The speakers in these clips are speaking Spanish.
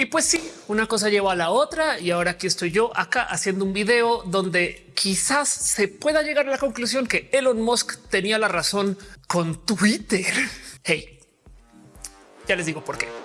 Y pues sí, una cosa lleva a la otra y ahora aquí estoy yo acá haciendo un video donde quizás se pueda llegar a la conclusión que Elon Musk tenía la razón con Twitter. Hey, ya les digo por qué.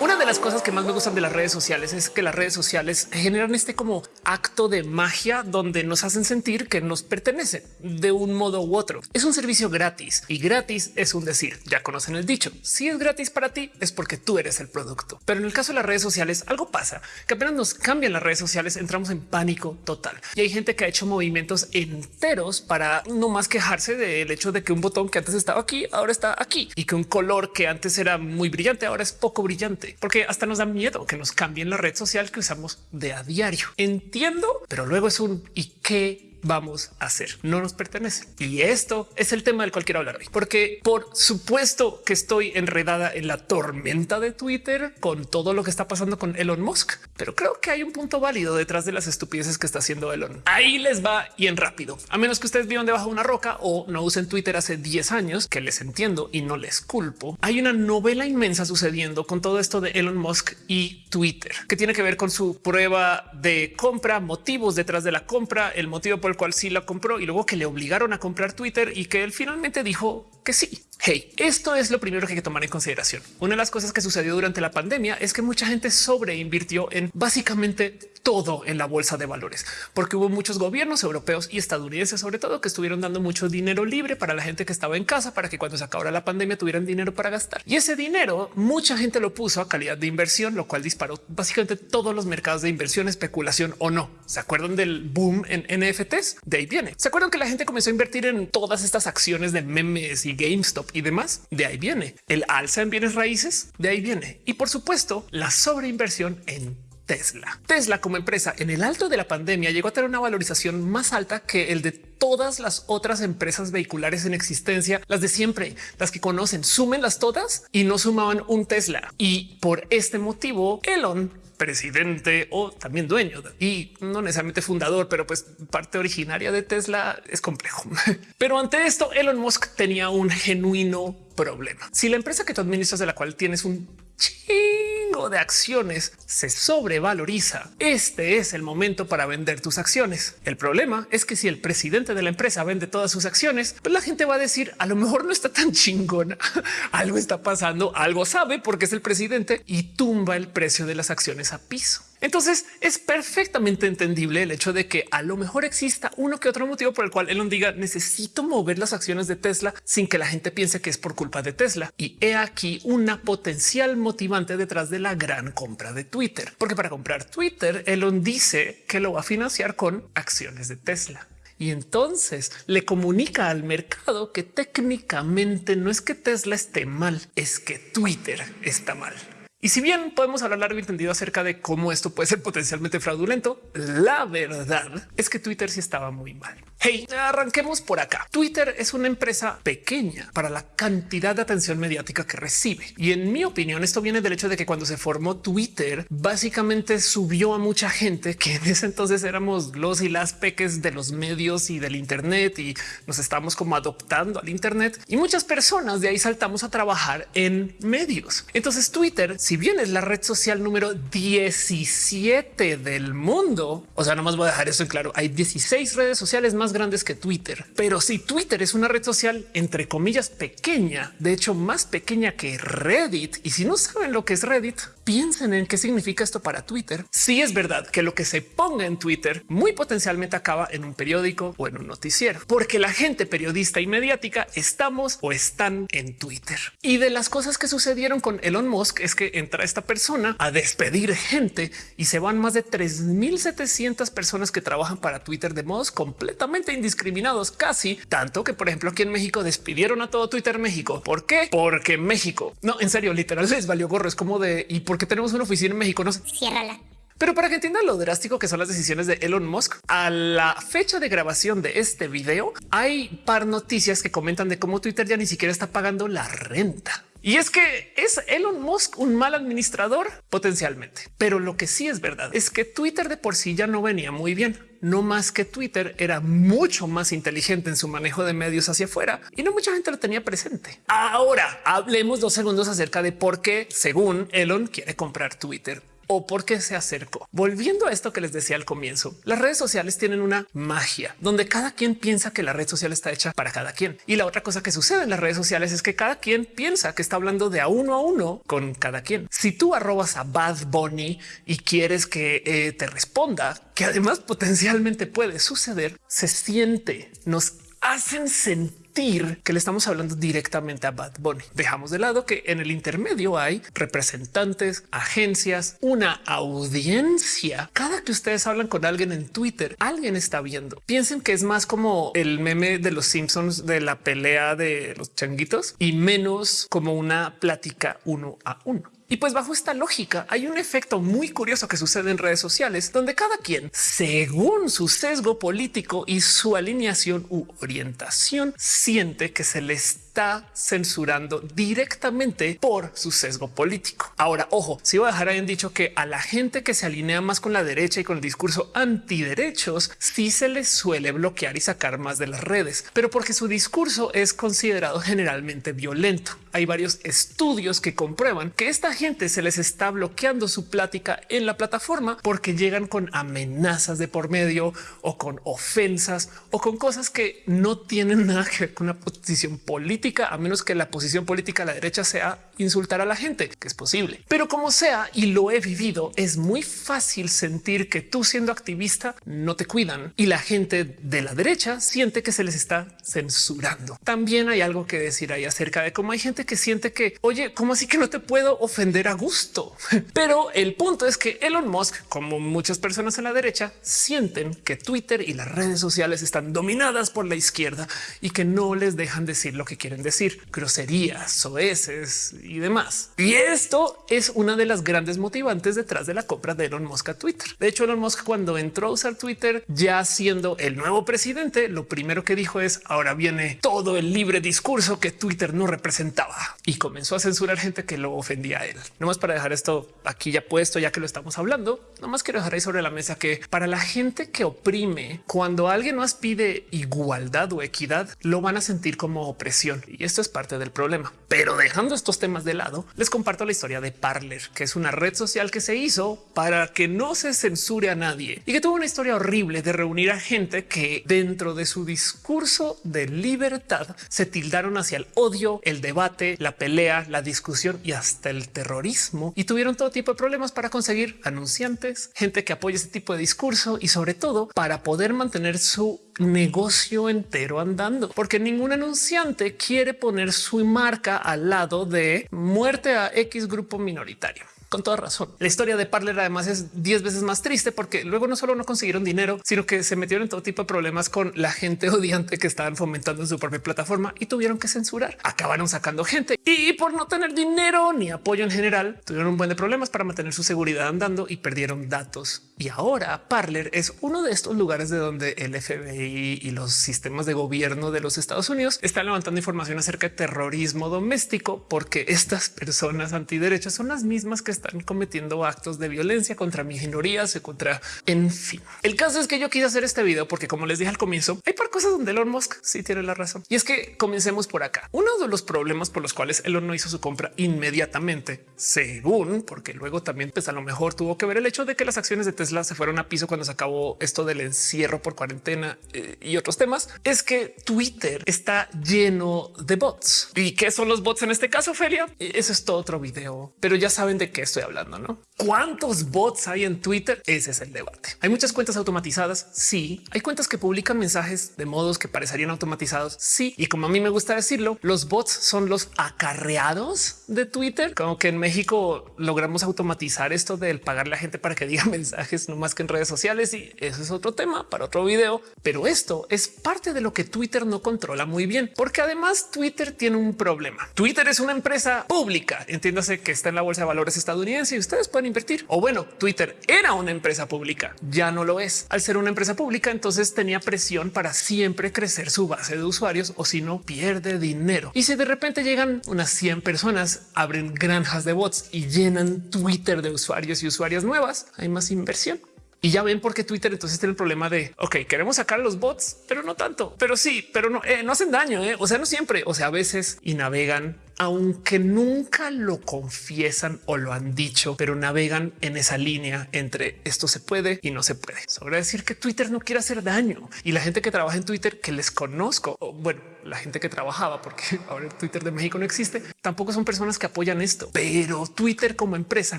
Una de las cosas que más me gustan de las redes sociales es que las redes sociales generan este como acto de magia donde nos hacen sentir que nos pertenecen de un modo u otro. Es un servicio gratis y gratis es un decir. Ya conocen el dicho. Si es gratis para ti es porque tú eres el producto. Pero en el caso de las redes sociales algo pasa que apenas nos cambian las redes sociales entramos en pánico total y hay gente que ha hecho movimientos enteros para no más quejarse del hecho de que un botón que antes estaba aquí ahora está aquí y que un color que antes era muy brillante ahora es poco brillante porque hasta nos da miedo que nos cambien la red social que usamos de a diario. Entiendo, pero luego es un y qué vamos a hacer. No nos pertenece. Y esto es el tema del cual quiero hablar hoy, porque por supuesto que estoy enredada en la tormenta de Twitter con todo lo que está pasando con Elon Musk, pero creo que hay un punto válido detrás de las estupideces que está haciendo Elon. Ahí les va y en rápido, a menos que ustedes vivan debajo de una roca o no usen Twitter hace 10 años, que les entiendo y no les culpo. Hay una novela inmensa sucediendo con todo esto de Elon Musk y Twitter, que tiene que ver con su prueba de compra, motivos detrás de la compra, el motivo por el cual sí la compró y luego que le obligaron a comprar Twitter y que él finalmente dijo que sí. Hey, esto es lo primero que hay que tomar en consideración. Una de las cosas que sucedió durante la pandemia es que mucha gente sobreinvirtió en básicamente todo en la bolsa de valores, porque hubo muchos gobiernos europeos y estadounidenses, sobre todo, que estuvieron dando mucho dinero libre para la gente que estaba en casa, para que cuando se acabara la pandemia tuvieran dinero para gastar. Y ese dinero mucha gente lo puso a calidad de inversión, lo cual disparó básicamente todos los mercados de inversión, especulación o no. ¿Se acuerdan del boom en NFTs? De ahí viene. ¿Se acuerdan que la gente comenzó a invertir en todas estas acciones de memes y GameStop y demás? De ahí viene. El alza en bienes raíces, de ahí viene. Y por supuesto, la sobreinversión en Tesla. Tesla como empresa en el alto de la pandemia llegó a tener una valorización más alta que el de todas las otras empresas vehiculares en existencia, las de siempre, las que conocen, súmenlas todas y no sumaban un Tesla. Y por este motivo, Elon presidente o también dueño y no necesariamente fundador, pero pues parte originaria de Tesla es complejo. Pero ante esto, Elon Musk tenía un genuino problema. Si la empresa que tú administras de la cual tienes un chingo de acciones se sobrevaloriza. Este es el momento para vender tus acciones. El problema es que si el presidente de la empresa vende todas sus acciones, pues la gente va a decir a lo mejor no está tan chingona. algo está pasando, algo sabe porque es el presidente y tumba el precio de las acciones a piso. Entonces es perfectamente entendible el hecho de que a lo mejor exista uno que otro motivo por el cual Elon diga necesito mover las acciones de Tesla sin que la gente piense que es por culpa de Tesla. Y he aquí una potencial motivante detrás de la gran compra de Twitter, porque para comprar Twitter, Elon dice que lo va a financiar con acciones de Tesla. Y entonces le comunica al mercado que técnicamente no es que Tesla esté mal, es que Twitter está mal. Y si bien podemos hablar largo y entendido acerca de cómo esto puede ser potencialmente fraudulento, la verdad es que Twitter sí estaba muy mal. Hey, arranquemos por acá. Twitter es una empresa pequeña para la cantidad de atención mediática que recibe. Y en mi opinión, esto viene del hecho de que cuando se formó Twitter, básicamente subió a mucha gente que en ese entonces éramos los y las peques de los medios y del Internet y nos estamos como adoptando al Internet y muchas personas de ahí saltamos a trabajar en medios. Entonces Twitter, si bien es la red social número 17 del mundo, o sea, no más voy a dejar eso en claro, hay 16 redes sociales más grandes que Twitter. Pero si Twitter es una red social entre comillas pequeña, de hecho más pequeña que Reddit, y si no saben lo que es Reddit, piensen en qué significa esto para Twitter. Si es verdad que lo que se ponga en Twitter muy potencialmente acaba en un periódico o en un noticiero, porque la gente periodista y mediática estamos o están en Twitter. Y de las cosas que sucedieron con Elon Musk es que entra esta persona a despedir gente y se van más de 3700 personas que trabajan para Twitter de modos completamente indiscriminados, casi tanto que, por ejemplo, aquí en México despidieron a todo Twitter México. ¿Por qué? Porque México no en serio, literal les valió gorro. Es como de y por qué tenemos una oficina en México? No sé. Ciérrala. Pero para que entiendan lo drástico que son las decisiones de Elon Musk, a la fecha de grabación de este video hay par noticias que comentan de cómo Twitter ya ni siquiera está pagando la renta. Y es que es Elon Musk un mal administrador potencialmente, pero lo que sí es verdad es que Twitter de por sí ya no venía muy bien. No más que Twitter era mucho más inteligente en su manejo de medios hacia afuera y no mucha gente lo tenía presente. Ahora hablemos dos segundos acerca de por qué, según Elon, quiere comprar Twitter o por qué se acercó. Volviendo a esto que les decía al comienzo, las redes sociales tienen una magia donde cada quien piensa que la red social está hecha para cada quien. Y la otra cosa que sucede en las redes sociales es que cada quien piensa que está hablando de a uno a uno con cada quien. Si tú arrobas a Bad Bunny y quieres que eh, te responda, que además potencialmente puede suceder, se siente, nos hacen sentir que le estamos hablando directamente a Bad Bunny. Dejamos de lado que en el intermedio hay representantes, agencias, una audiencia. Cada que ustedes hablan con alguien en Twitter, alguien está viendo. Piensen que es más como el meme de los Simpsons de la pelea de los changuitos y menos como una plática uno a uno. Y pues bajo esta lógica hay un efecto muy curioso que sucede en redes sociales donde cada quien, según su sesgo político y su alineación u orientación, siente que se les está censurando directamente por su sesgo político. Ahora, ojo, si voy a dejar ahí en dicho que a la gente que se alinea más con la derecha y con el discurso antiderechos, sí se les suele bloquear y sacar más de las redes, pero porque su discurso es considerado generalmente violento. Hay varios estudios que comprueban que esta gente se les está bloqueando su plática en la plataforma porque llegan con amenazas de por medio o con ofensas o con cosas que no tienen nada que ver con una posición política a menos que la posición política a la derecha sea insultar a la gente, que es posible. Pero como sea, y lo he vivido, es muy fácil sentir que tú siendo activista no te cuidan y la gente de la derecha siente que se les está censurando. También hay algo que decir ahí acerca de cómo hay gente que siente que, oye, ¿cómo así que no te puedo ofender a gusto? Pero el punto es que Elon Musk, como muchas personas en la derecha, sienten que Twitter y las redes sociales están dominadas por la izquierda y que no les dejan decir lo que quieren decir groserías, soeces y demás. Y esto es una de las grandes motivantes detrás de la compra de Elon Musk a Twitter. De hecho, Elon Musk cuando entró a usar Twitter ya siendo el nuevo presidente, lo primero que dijo es ahora viene todo el libre discurso que Twitter no representaba y comenzó a censurar gente que lo ofendía a él. No más para dejar esto aquí ya puesto, ya que lo estamos hablando, no más quiero dejar ahí sobre la mesa que para la gente que oprime, cuando alguien más pide igualdad o equidad, lo van a sentir como opresión y esto es parte del problema. Pero dejando estos temas de lado, les comparto la historia de Parler, que es una red social que se hizo para que no se censure a nadie y que tuvo una historia horrible de reunir a gente que dentro de su discurso de libertad se tildaron hacia el odio, el debate, la pelea, la discusión y hasta el terrorismo y tuvieron todo tipo de problemas para conseguir anunciantes, gente que apoya ese tipo de discurso y sobre todo para poder mantener su negocio entero andando, porque ningún anunciante quiere poner su marca al lado de muerte a X grupo minoritario con toda razón. La historia de Parler además es 10 veces más triste porque luego no solo no consiguieron dinero, sino que se metieron en todo tipo de problemas con la gente odiante que estaban fomentando en su propia plataforma y tuvieron que censurar. Acabaron sacando gente y por no tener dinero ni apoyo en general, tuvieron un buen de problemas para mantener su seguridad andando y perdieron datos. Y ahora Parler es uno de estos lugares de donde el FBI y los sistemas de gobierno de los Estados Unidos están levantando información acerca de terrorismo doméstico, porque estas personas antiderechas son las mismas que están cometiendo actos de violencia contra minorías y contra en fin. El caso es que yo quise hacer este video porque como les dije al comienzo, hay par cosas donde Elon Musk sí tiene la razón. Y es que comencemos por acá. Uno de los problemas por los cuales Elon no hizo su compra inmediatamente, según porque luego también pues a lo mejor tuvo que ver el hecho de que las acciones de Tesla se fueron a piso cuando se acabó esto del encierro por cuarentena eh, y otros temas, es que Twitter está lleno de bots. ¿Y qué son los bots en este caso, Felia? Eso es todo otro video, pero ya saben de qué estoy hablando, ¿no? ¿Cuántos bots hay en Twitter? Ese es el debate. Hay muchas cuentas automatizadas. Sí, hay cuentas que publican mensajes de modos que parecerían automatizados. Sí, y como a mí me gusta decirlo, los bots son los acarreados de Twitter. Como que en México logramos automatizar esto del pagarle a gente para que diga mensajes, no más que en redes sociales. Y eso es otro tema para otro video. Pero esto es parte de lo que Twitter no controla muy bien, porque además Twitter tiene un problema. Twitter es una empresa pública. Entiéndase que está en la bolsa de valores estadounidense y ustedes pueden invertir. O bueno, Twitter era una empresa pública, ya no lo es. Al ser una empresa pública, entonces tenía presión para siempre crecer su base de usuarios o si no pierde dinero. Y si de repente llegan unas 100 personas, abren granjas de bots y llenan Twitter de usuarios y usuarias nuevas, hay más inversión. Y ya ven por qué Twitter entonces tiene el problema de, ok, queremos sacar a los bots, pero no tanto, pero sí, pero no, eh, no hacen daño, eh. o sea, no siempre, o sea, a veces y navegan aunque nunca lo confiesan o lo han dicho, pero navegan en esa línea entre esto se puede y no se puede. Sobra decir que Twitter no quiere hacer daño y la gente que trabaja en Twitter que les conozco, bueno, la gente que trabajaba, porque ahora Twitter de México no existe, tampoco son personas que apoyan esto, pero Twitter como empresa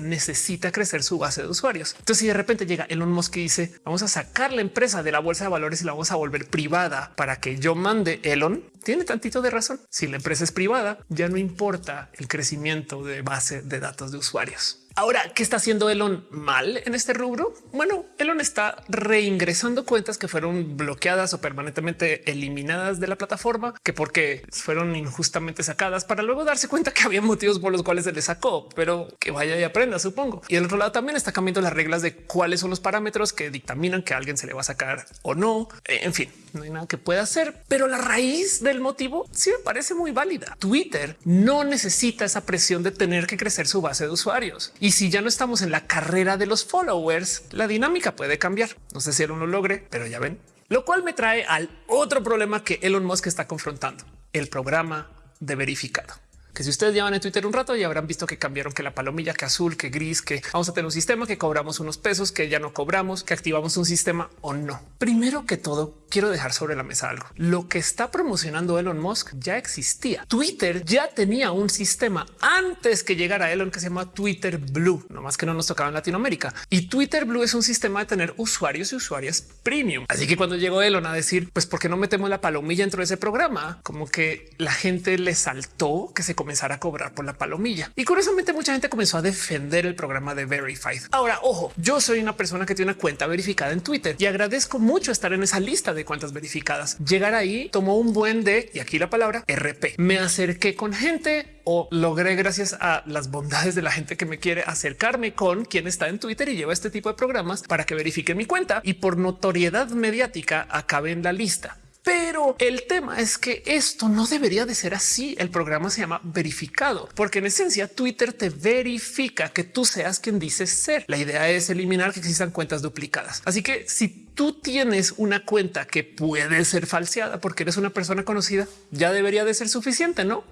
necesita crecer su base de usuarios. Entonces, si de repente llega Elon Musk y dice vamos a sacar la empresa de la bolsa de valores y la vamos a volver privada para que yo mande Elon, tiene tantito de razón. Si la empresa es privada, ya no importa el crecimiento de base de datos de usuarios. Ahora, ¿qué está haciendo Elon mal en este rubro? Bueno, Elon está reingresando cuentas que fueron bloqueadas o permanentemente eliminadas de la plataforma, que porque fueron injustamente sacadas para luego darse cuenta que había motivos por los cuales se le sacó, pero que vaya y aprenda, supongo. Y el otro lado también está cambiando las reglas de cuáles son los parámetros que dictaminan que alguien se le va a sacar o no. En fin, no hay nada que pueda hacer, pero la raíz del motivo sí me parece muy válida. Twitter no necesita esa presión de tener que crecer su base de usuarios. Si ya no estamos en la carrera de los followers, la dinámica puede cambiar. No sé si él lo logre, pero ya ven. Lo cual me trae al otro problema que Elon Musk está confrontando, el programa de verificado que si ustedes llevan en Twitter un rato ya habrán visto que cambiaron que la palomilla, que azul, que gris, que vamos a tener un sistema que cobramos unos pesos, que ya no cobramos, que activamos un sistema o no. Primero que todo, quiero dejar sobre la mesa algo. Lo que está promocionando Elon Musk ya existía. Twitter ya tenía un sistema antes que llegara Elon que se llama Twitter Blue, no más que no nos tocaba en Latinoamérica. Y Twitter Blue es un sistema de tener usuarios y usuarias premium. Así que cuando llegó Elon a decir, pues, ¿por qué no metemos la palomilla dentro de ese programa? Como que la gente le saltó que se comenzara a cobrar por la palomilla. Y curiosamente mucha gente comenzó a defender el programa de Verified. Ahora, ojo, yo soy una persona que tiene una cuenta verificada en Twitter y agradezco mucho estar en esa lista de cuentas verificadas. Llegar ahí tomó un buen de, y aquí la palabra RP. Me acerqué con gente o logré gracias a las bondades de la gente que me quiere acercarme con quien está en Twitter y lleva este tipo de programas para que verifique mi cuenta y por notoriedad mediática acabe en la lista. Pero el tema es que esto no debería de ser así. El programa se llama verificado, porque en esencia Twitter te verifica que tú seas quien dices ser. La idea es eliminar que existan cuentas duplicadas. Así que si tú tienes una cuenta que puede ser falseada porque eres una persona conocida, ya debería de ser suficiente, ¿no?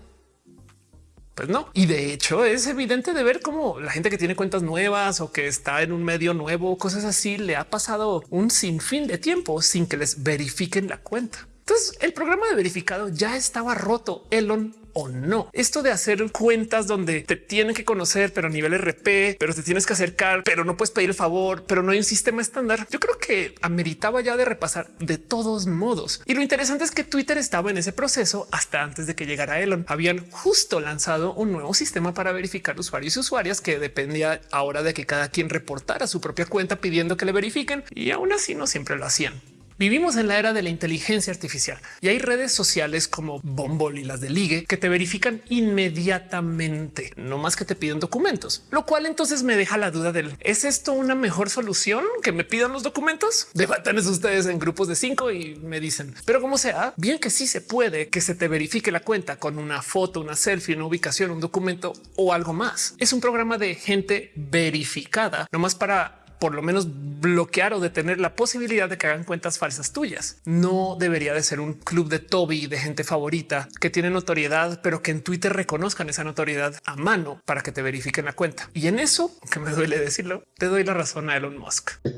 Pues no. Y de hecho es evidente de ver cómo la gente que tiene cuentas nuevas o que está en un medio nuevo, cosas así, le ha pasado un sinfín de tiempo sin que les verifiquen la cuenta. Entonces el programa de verificado ya estaba roto. Elon o no. Esto de hacer cuentas donde te tienen que conocer, pero a nivel RP, pero te tienes que acercar, pero no puedes pedir el favor, pero no hay un sistema estándar. Yo creo que ameritaba ya de repasar de todos modos. Y lo interesante es que Twitter estaba en ese proceso hasta antes de que llegara Elon. Habían justo lanzado un nuevo sistema para verificar usuarios y usuarias que dependía ahora de que cada quien reportara su propia cuenta pidiendo que le verifiquen y aún así no siempre lo hacían. Vivimos en la era de la inteligencia artificial y hay redes sociales como Bumble y las de Ligue que te verifican inmediatamente, no más que te piden documentos, lo cual entonces me deja la duda del ¿es esto una mejor solución que me pidan los documentos? Debatan eso ustedes en grupos de cinco y me dicen, pero como sea, bien que sí se puede que se te verifique la cuenta con una foto, una selfie, una ubicación, un documento o algo más. Es un programa de gente verificada, no más para por lo menos bloquear o detener la posibilidad de que hagan cuentas falsas tuyas. No debería de ser un club de Toby de gente favorita que tiene notoriedad, pero que en Twitter reconozcan esa notoriedad a mano para que te verifiquen la cuenta. Y en eso, que me duele decirlo, te doy la razón a Elon Musk.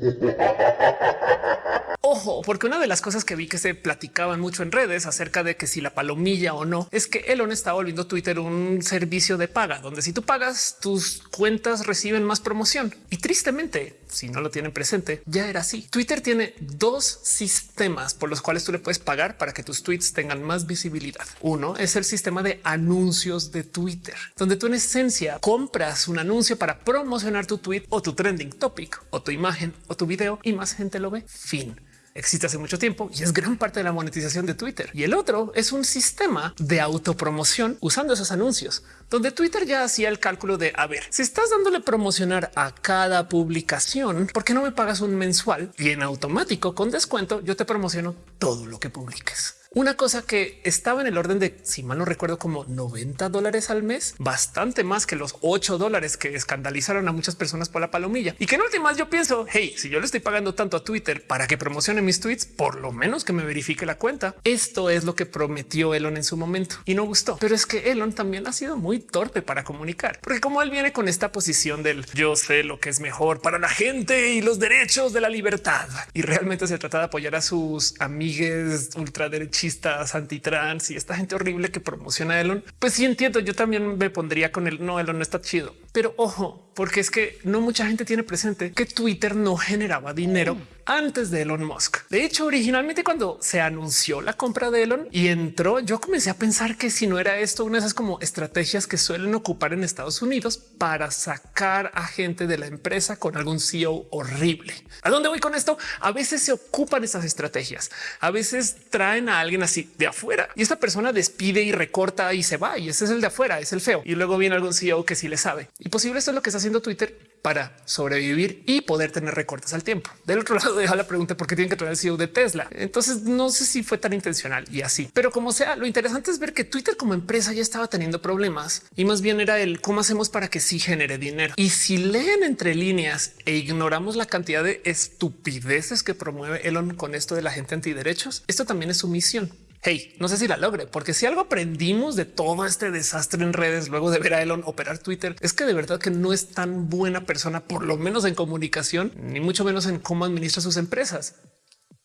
Ojo, porque una de las cosas que vi que se platicaban mucho en redes acerca de que si la palomilla o no es que Elon está volviendo Twitter un servicio de paga, donde si tú pagas tus cuentas reciben más promoción. Y tristemente, si no lo tienen presente, ya era así. Twitter tiene dos sistemas por los cuales tú le puedes pagar para que tus tweets tengan más visibilidad. Uno es el sistema de anuncios de Twitter, donde tú en esencia compras un anuncio para promocionar tu tweet o tu trending topic o tu imagen o tu video y más gente lo ve. Fin. Existe hace mucho tiempo y es gran parte de la monetización de Twitter. Y el otro es un sistema de autopromoción usando esos anuncios, donde Twitter ya hacía el cálculo de a ver, si estás dándole promocionar a cada publicación, ¿por qué no me pagas un mensual y en automático con descuento yo te promociono todo lo que publiques? Una cosa que estaba en el orden de, si mal no recuerdo, como 90 dólares al mes, bastante más que los 8 dólares que escandalizaron a muchas personas por la palomilla. Y que en últimas yo pienso, hey, si yo le estoy pagando tanto a Twitter para que promocione mis tweets, por lo menos que me verifique la cuenta. Esto es lo que prometió Elon en su momento y no gustó. Pero es que Elon también ha sido muy torpe para comunicar, porque como él viene con esta posición del yo sé lo que es mejor para la gente y los derechos de la libertad y realmente se trata de apoyar a sus amigues ultraderechos machistas, antitrans y esta gente horrible que promociona a Elon, pues sí entiendo. Yo también me pondría con el no, Elon no está chido, pero ojo, porque es que no mucha gente tiene presente que Twitter no generaba dinero antes de Elon Musk. De hecho, originalmente cuando se anunció la compra de Elon y entró, yo comencé a pensar que si no era esto una de esas como estrategias que suelen ocupar en Estados Unidos para sacar a gente de la empresa con algún CEO horrible. ¿A dónde voy con esto? A veces se ocupan esas estrategias. A veces traen a alguien así de afuera y esta persona despide y recorta y se va y ese es el de afuera, es el feo. Y luego viene algún CEO que sí le sabe. Y posible esto es lo que está haciendo Twitter para sobrevivir y poder tener recortes al tiempo. Del otro lado deja la pregunta por qué tienen que traer el CEO de Tesla. Entonces no sé si fue tan intencional y así, pero como sea, lo interesante es ver que Twitter como empresa ya estaba teniendo problemas y más bien era el cómo hacemos para que sí genere dinero. Y si leen entre líneas e ignoramos la cantidad de estupideces que promueve Elon con esto de la gente antiderechos, esto también es su misión. Hey, no sé si la logre, porque si algo aprendimos de todo este desastre en redes luego de ver a Elon operar Twitter, es que de verdad que no es tan buena persona, por lo menos en comunicación, ni mucho menos en cómo administra sus empresas.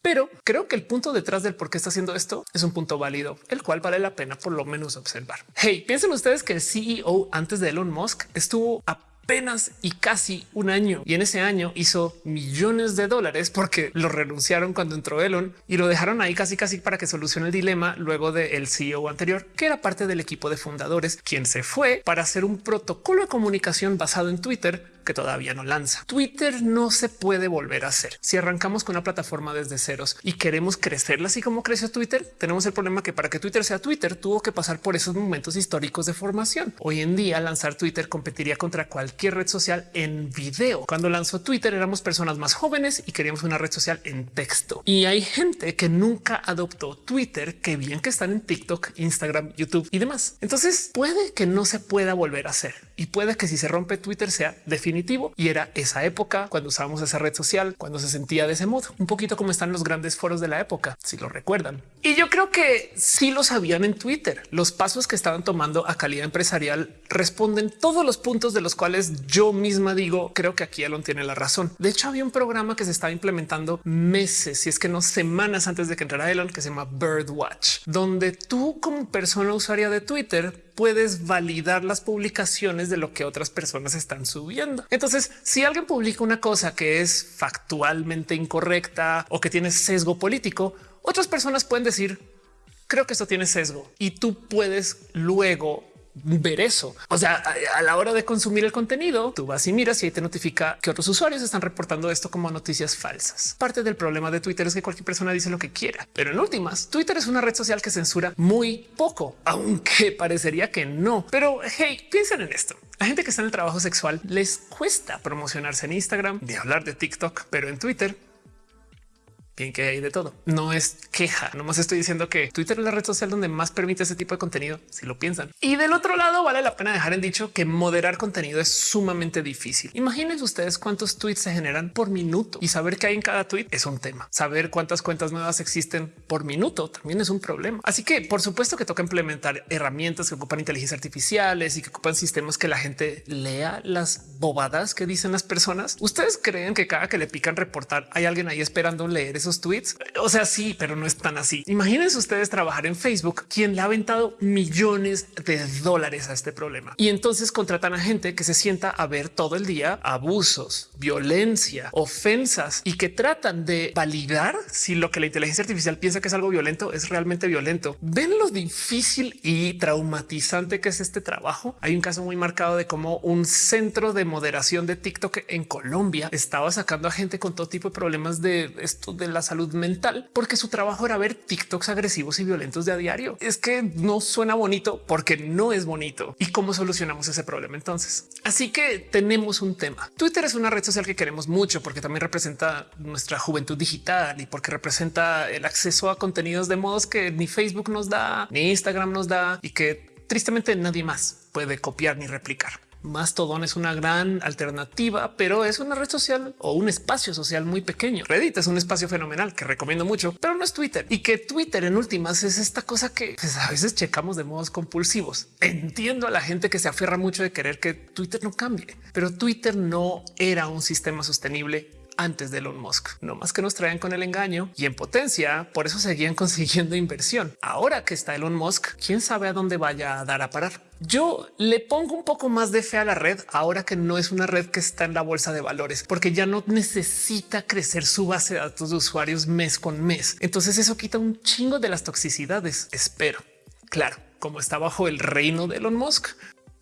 Pero creo que el punto detrás del por qué está haciendo esto es un punto válido, el cual vale la pena por lo menos observar. Hey, piensen ustedes que el CEO antes de Elon Musk estuvo a apenas y casi un año. Y en ese año hizo millones de dólares porque lo renunciaron cuando entró Elon y lo dejaron ahí casi casi para que solucione el dilema luego del CEO anterior, que era parte del equipo de fundadores, quien se fue para hacer un protocolo de comunicación basado en Twitter que todavía no lanza. Twitter no se puede volver a hacer. Si arrancamos con una plataforma desde ceros y queremos crecerla así como creció Twitter, tenemos el problema que para que Twitter sea Twitter tuvo que pasar por esos momentos históricos de formación. Hoy en día lanzar Twitter competiría contra cualquier red social en video. Cuando lanzó Twitter éramos personas más jóvenes y queríamos una red social en texto. Y hay gente que nunca adoptó Twitter, que bien que están en TikTok, Instagram, YouTube y demás. Entonces puede que no se pueda volver a hacer y puede que si se rompe Twitter sea definitivamente y era esa época cuando usábamos esa red social, cuando se sentía de ese modo, un poquito como están los grandes foros de la época, si lo recuerdan. Y yo creo que sí lo sabían en Twitter. Los pasos que estaban tomando a calidad empresarial responden todos los puntos de los cuales yo misma digo, creo que aquí Elon tiene la razón. De hecho, había un programa que se estaba implementando meses, si es que no semanas antes de que entrara Elon, que se llama Birdwatch, donde tú como persona usuaria de Twitter puedes validar las publicaciones de lo que otras personas están subiendo. Entonces, si alguien publica una cosa que es factualmente incorrecta o que tiene sesgo político, otras personas pueden decir, creo que esto tiene sesgo y tú puedes luego ver eso. O sea, a, la hora de consumir el contenido, tú vas y miras y ahí te notifica que otros usuarios están reportando esto como noticias falsas. Parte del problema de Twitter es que cualquier persona dice lo que quiera, pero en últimas, Twitter es una red social que censura muy poco, aunque parecería que no. Pero hey, piensen en esto. La gente que está en el trabajo sexual les cuesta promocionarse en Instagram, de hablar de TikTok, pero en Twitter bien que hay de todo. No es queja, nomás estoy diciendo que Twitter es la red social donde más permite ese tipo de contenido, si lo piensan. Y del otro lado, vale la pena dejar en dicho que moderar contenido es sumamente difícil. Imaginen ustedes cuántos tweets se generan por minuto y saber qué hay en cada tweet es un tema. Saber cuántas cuentas nuevas existen por minuto también es un problema. Así que por supuesto que toca implementar herramientas que ocupan inteligencia artificiales y que ocupan sistemas que la gente lea las bobadas que dicen las personas. Ustedes creen que cada que le pican reportar hay alguien ahí esperando leer esos tweets. O sea, sí, pero no es tan así. Imagínense ustedes trabajar en Facebook, quien le ha aventado millones de dólares a este problema y entonces contratan a gente que se sienta a ver todo el día abusos, violencia, ofensas y que tratan de validar si lo que la inteligencia artificial piensa que es algo violento es realmente violento. Ven lo difícil y traumatizante que es este trabajo. Hay un caso muy marcado de cómo un centro de moderación de TikTok en Colombia estaba sacando a gente con todo tipo de problemas de esto de la salud mental porque su trabajo era ver TikToks agresivos y violentos de a diario. Es que no suena bonito porque no es bonito. ¿Y cómo solucionamos ese problema entonces? Así que tenemos un tema. Twitter es una red social que queremos mucho porque también representa nuestra juventud digital y porque representa el acceso a contenidos de modos que ni Facebook nos da, ni Instagram nos da y que tristemente nadie más puede copiar ni replicar. Mastodon es una gran alternativa, pero es una red social o un espacio social muy pequeño. Reddit es un espacio fenomenal que recomiendo mucho, pero no es Twitter y que Twitter en últimas es esta cosa que pues, a veces checamos de modos compulsivos. Entiendo a la gente que se aferra mucho de querer que Twitter no cambie, pero Twitter no era un sistema sostenible antes de Elon Musk. No más que nos traían con el engaño y en potencia. Por eso seguían consiguiendo inversión. Ahora que está Elon Musk, quién sabe a dónde vaya a dar a parar. Yo le pongo un poco más de fe a la red ahora que no es una red que está en la bolsa de valores, porque ya no necesita crecer su base de datos de usuarios mes con mes. Entonces eso quita un chingo de las toxicidades. Espero. Claro, como está bajo el reino de Elon Musk,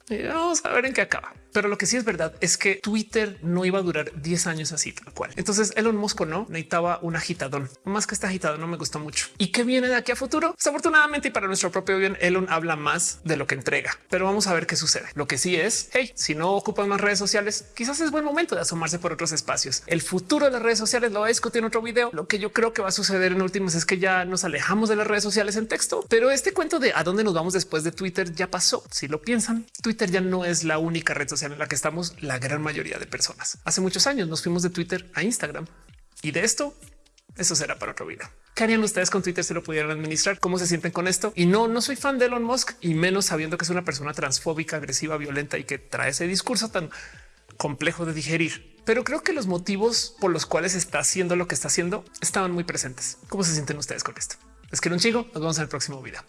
vamos a ver en qué acaba. Pero lo que sí es verdad es que Twitter no iba a durar 10 años así tal cual. Entonces Elon Musk no necesitaba un agitadón más que este agitado no me gustó mucho. ¿Y qué viene de aquí a futuro? Desafortunadamente y para nuestro propio bien, Elon habla más de lo que entrega, pero vamos a ver qué sucede. Lo que sí es, hey, si no ocupan más redes sociales, quizás es buen momento de asomarse por otros espacios. El futuro de las redes sociales lo voy a discutir en otro video. Lo que yo creo que va a suceder en últimas es que ya nos alejamos de las redes sociales en texto, pero este cuento de a dónde nos vamos después de Twitter ya pasó. Si lo piensan, Twitter ya no es la única red social en la que estamos la gran mayoría de personas. Hace muchos años nos fuimos de Twitter a Instagram y de esto, eso será para otro video. ¿Qué harían ustedes con Twitter si lo pudieran administrar? ¿Cómo se sienten con esto? Y no, no soy fan de Elon Musk y menos sabiendo que es una persona transfóbica, agresiva, violenta y que trae ese discurso tan complejo de digerir. Pero creo que los motivos por los cuales está haciendo lo que está haciendo estaban muy presentes. ¿Cómo se sienten ustedes con esto? Es que un chico. Nos vemos en el próximo video.